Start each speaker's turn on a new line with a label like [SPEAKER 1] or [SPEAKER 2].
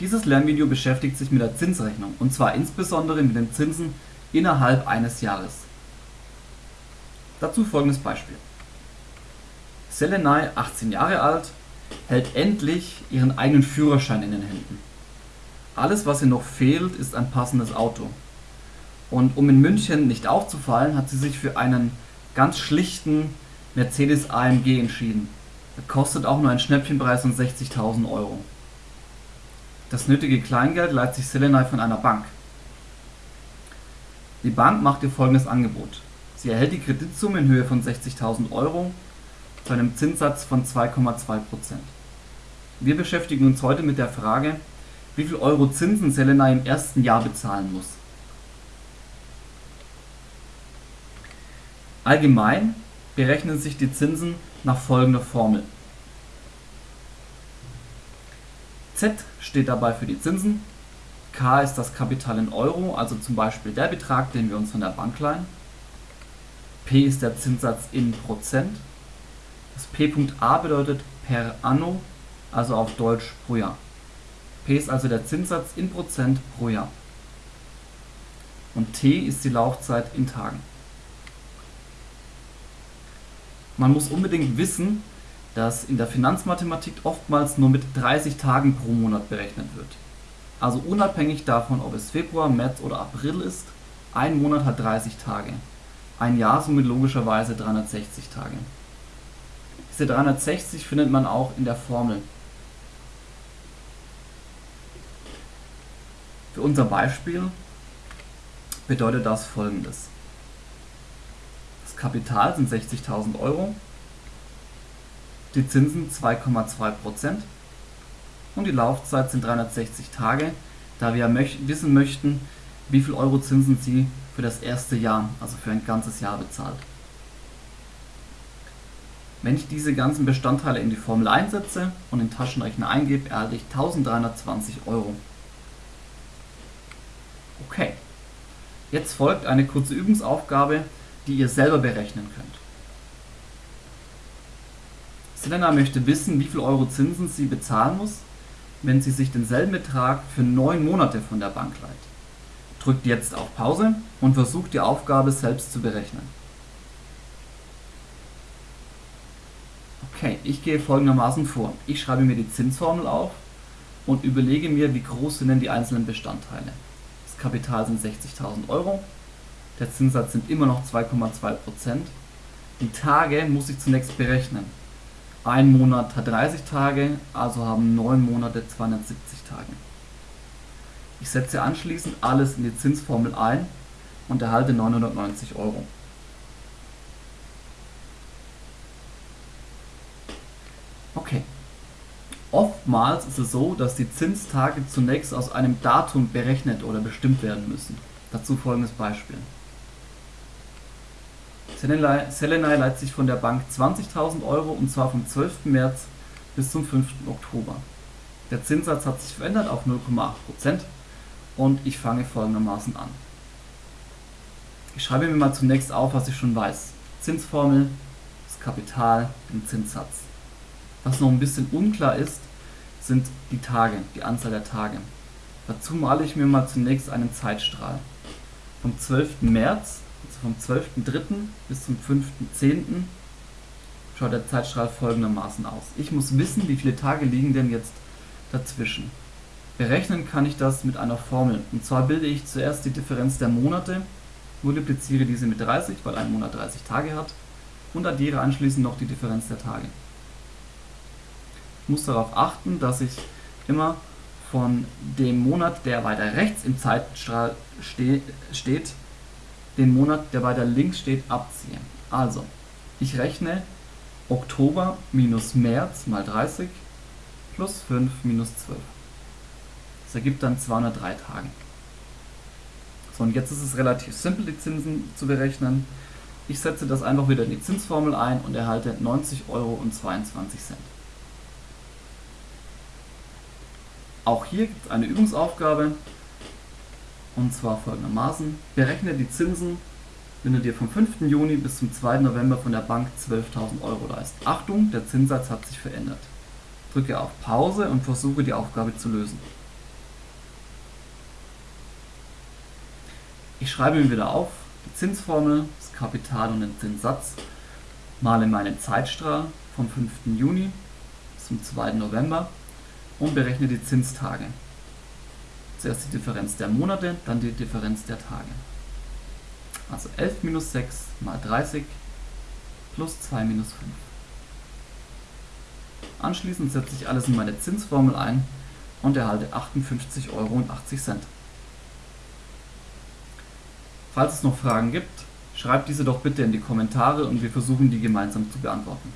[SPEAKER 1] Dieses Lernvideo beschäftigt sich mit der Zinsrechnung und zwar insbesondere mit den Zinsen innerhalb eines Jahres. Dazu folgendes Beispiel. Selenay, 18 Jahre alt, hält endlich ihren eigenen Führerschein in den Händen. Alles was ihr noch fehlt ist ein passendes Auto. Und um in München nicht aufzufallen, hat sie sich für einen ganz schlichten Mercedes AMG entschieden. Er kostet auch nur einen Schnäppchenpreis von 60.000 Euro. Das nötige Kleingeld leiht sich Selenay von einer Bank. Die Bank macht ihr folgendes Angebot. Sie erhält die Kreditsumme in Höhe von 60.000 Euro zu einem Zinssatz von 2,2%. Wir beschäftigen uns heute mit der Frage, wie viel Euro Zinsen Selenay im ersten Jahr bezahlen muss. Allgemein berechnen sich die Zinsen nach folgender Formel. Z steht dabei für die Zinsen, K ist das Kapital in Euro, also zum Beispiel der Betrag, den wir uns von der Bank leihen, P ist der Zinssatz in Prozent, das P.A bedeutet per anno, also auf Deutsch pro Jahr. P ist also der Zinssatz in Prozent pro Jahr. Und T ist die Laufzeit in Tagen. Man muss unbedingt wissen, dass in der Finanzmathematik oftmals nur mit 30 Tagen pro Monat berechnet wird. Also unabhängig davon, ob es Februar, März oder April ist, ein Monat hat 30 Tage. Ein Jahr somit logischerweise 360 Tage. Diese 360 findet man auch in der Formel. Für unser Beispiel bedeutet das folgendes. Kapital sind 60.000 Euro, die Zinsen 2,2% und die Laufzeit sind 360 Tage, da wir wissen möchten, wie viel Euro Zinsen Sie für das erste Jahr, also für ein ganzes Jahr bezahlt. Wenn ich diese ganzen Bestandteile in die Formel einsetze und den Taschenrechner eingebe, erhalte ich 1320 Euro. Okay, jetzt folgt eine kurze Übungsaufgabe, die ihr selber berechnen könnt. Selena möchte wissen, wie viel Euro Zinsen sie bezahlen muss, wenn sie sich denselben Betrag für neun Monate von der Bank leiht. Drückt jetzt auf Pause und versucht die Aufgabe selbst zu berechnen. Okay, ich gehe folgendermaßen vor. Ich schreibe mir die Zinsformel auf und überlege mir, wie groß sind denn die einzelnen Bestandteile. Das Kapital sind 60.000 Euro, der Zinssatz sind immer noch 2,2%. Die Tage muss ich zunächst berechnen. Ein Monat hat 30 Tage, also haben 9 Monate 270 Tage. Ich setze anschließend alles in die Zinsformel ein und erhalte 990 Euro. Okay. Oftmals ist es so, dass die Zinstage zunächst aus einem Datum berechnet oder bestimmt werden müssen. Dazu folgendes Beispiel. Selenay leiht sich von der Bank 20.000 Euro und zwar vom 12. März bis zum 5. Oktober. Der Zinssatz hat sich verändert auf 0,8% und ich fange folgendermaßen an. Ich schreibe mir mal zunächst auf, was ich schon weiß. Zinsformel, das Kapital, den Zinssatz. Was noch ein bisschen unklar ist, sind die Tage, die Anzahl der Tage. Dazu male ich mir mal zunächst einen Zeitstrahl. Vom 12. März vom 12.03. bis zum 5.10. schaut der Zeitstrahl folgendermaßen aus. Ich muss wissen, wie viele Tage liegen denn jetzt dazwischen. Berechnen kann ich das mit einer Formel. Und zwar bilde ich zuerst die Differenz der Monate, multipliziere diese mit 30, weil ein Monat 30 Tage hat, und addiere anschließend noch die Differenz der Tage. Ich muss darauf achten, dass ich immer von dem Monat, der weiter rechts im Zeitstrahl ste steht, den Monat, der weiter links steht, abziehen. Also, ich rechne Oktober minus März mal 30 plus 5 minus 12. Das ergibt dann 203 Tage. So, und jetzt ist es relativ simpel, die Zinsen zu berechnen. Ich setze das einfach wieder in die Zinsformel ein und erhalte 90 Euro und 22 Cent. Auch hier gibt es eine Übungsaufgabe und zwar folgendermaßen. Berechne die Zinsen, wenn du dir vom 5. Juni bis zum 2. November von der Bank 12.000 Euro leist. Achtung, der Zinssatz hat sich verändert. Drücke auf Pause und versuche die Aufgabe zu lösen. Ich schreibe mir wieder auf die Zinsformel, das Kapital und den Zinssatz, male meinen Zeitstrahl vom 5. Juni bis zum 2. November und berechne die Zinstage. Zuerst die Differenz der Monate, dann die Differenz der Tage. Also 11 minus 6 mal 30 plus 2 minus 5. Anschließend setze ich alles in meine Zinsformel ein und erhalte 58,80 Euro. Falls es noch Fragen gibt, schreibt diese doch bitte in die Kommentare und wir versuchen die gemeinsam zu beantworten.